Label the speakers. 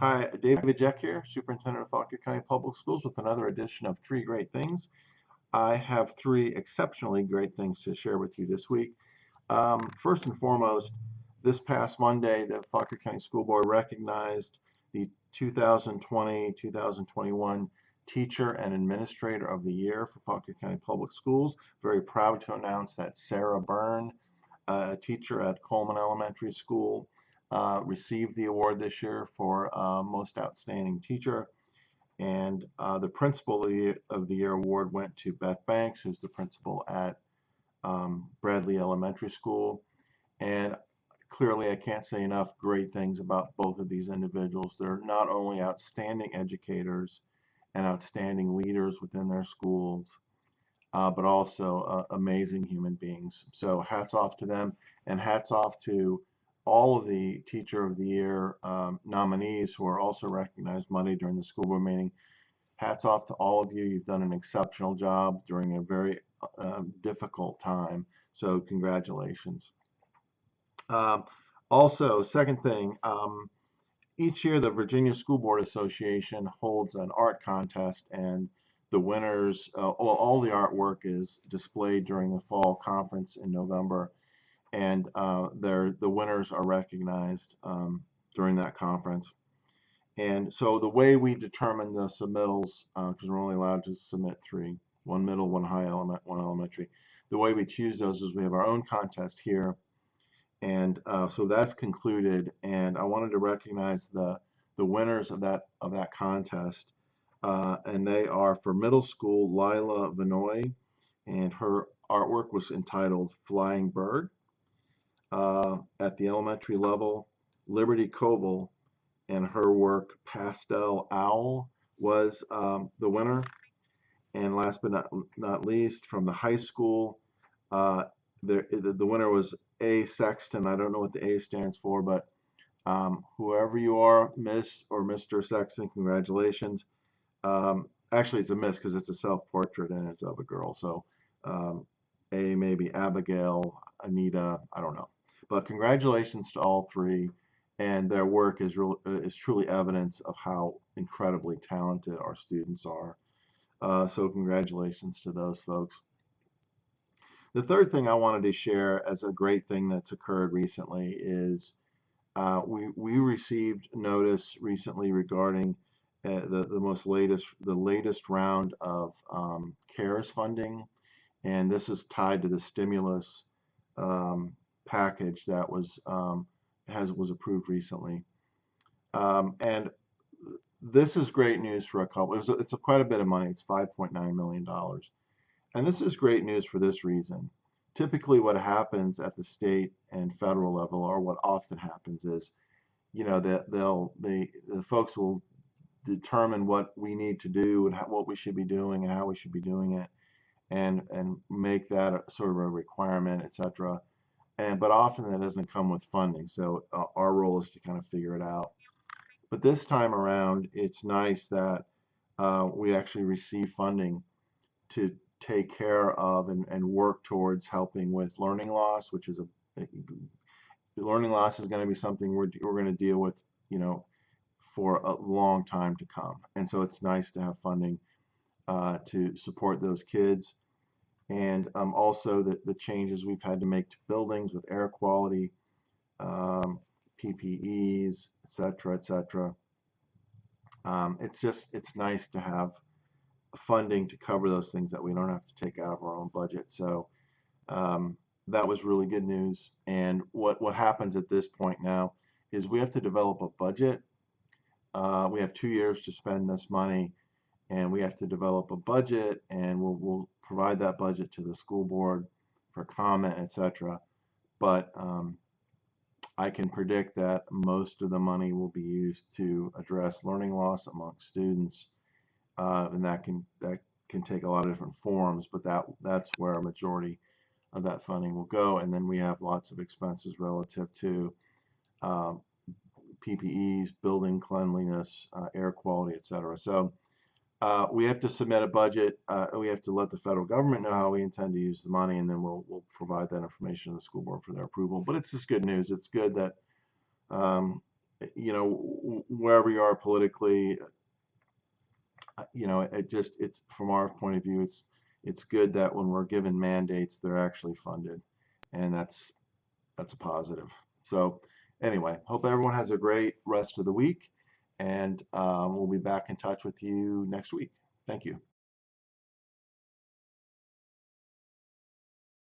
Speaker 1: Hi, David Jeck here, Superintendent of Fauquier County Public Schools with another edition of Three Great Things. I have three exceptionally great things to share with you this week. Um, first and foremost, this past Monday, the Fauquier County School Board recognized the 2020-2021 Teacher and Administrator of the Year for Fauquier County Public Schools. Very proud to announce that Sarah Byrne, a teacher at Coleman Elementary School, uh, received the award this year for uh, Most Outstanding Teacher. And uh, the Principal of the, Year, of the Year award went to Beth Banks, who's the principal at um, Bradley Elementary School. And clearly, I can't say enough great things about both of these individuals. They're not only outstanding educators and outstanding leaders within their schools, uh, but also uh, amazing human beings. So hats off to them, and hats off to all of the Teacher of the Year um, nominees who are also recognized Monday during the school board meeting. Hats off to all of you. You've done an exceptional job during a very uh, difficult time. So congratulations. Um, also, second thing, um, each year the Virginia School Board Association holds an art contest and the winners, uh, all, all the artwork is displayed during the fall conference in November and uh, the winners are recognized um, during that conference. And so the way we determine the submittals, because uh, we're only allowed to submit three, one middle, one high element, one elementary. The way we choose those is we have our own contest here. And uh, so that's concluded. And I wanted to recognize the, the winners of that, of that contest. Uh, and they are for middle school, Lila Vinoy, and her artwork was entitled Flying Bird uh, at the elementary level. Liberty Koval and her work Pastel Owl was um, the winner. And last but not, not least, from the high school, uh, the, the winner was A. Sexton. I don't know what the A stands for, but um, whoever you are, Miss or Mr. Sexton, congratulations. Um, actually, it's a miss because it's a self-portrait and it's of a girl. So um, A, maybe Abigail, Anita, I don't know. But congratulations to all three, and their work is, real, uh, is truly evidence of how incredibly talented our students are. Uh, so congratulations to those folks. The third thing I wanted to share as a great thing that's occurred recently is uh, we, we received notice recently regarding uh, the, the most latest the latest round of um, CARES funding and this is tied to the stimulus um, package that was um, has was approved recently. Um, and this is great news for a couple. It was, it's a, quite a bit of money. It's 5.9 million dollars, and this is great news for this reason. Typically, what happens at the state and federal level, or what often happens, is you know that they'll the the folks will determine what we need to do and how, what we should be doing and how we should be doing it, and and make that a, sort of a requirement, etc and but often that doesn't come with funding so uh, our role is to kind of figure it out. But this time around it's nice that uh, we actually receive funding to take care of and, and work towards helping with learning loss which is a, a learning loss is going to be something we're, we're going to deal with you know for a long time to come. And so it's nice to have funding uh, to support those kids and um, also the, the changes we've had to make to buildings with air quality, um, PPEs, etc., etc. Um, it's just it's nice to have funding to cover those things that we don't have to take out of our own budget. So um, that was really good news. And what what happens at this point now is we have to develop a budget. Uh, we have two years to spend this money, and we have to develop a budget, and we'll, we'll provide that budget to the school board for comment, etc. But um, I can predict that most of the money will be used to address learning loss among students, uh, and that can that can take a lot of different forms. But that that's where a majority of that funding will go, and then we have lots of expenses relative to um, PPEs, building cleanliness, uh, air quality, etc. So uh, we have to submit a budget. Uh, we have to let the federal government know how we intend to use the money, and then we'll we'll provide that information to the school board for their approval. But it's just good news. It's good that um, you know, wherever you are politically, uh, you know, it just it's from our point of view, it's it's good that when we're given mandates, they're actually funded, and that's that's a positive. So anyway, hope everyone has a great rest of the week, and um, we'll be back in touch with you next week. Thank you.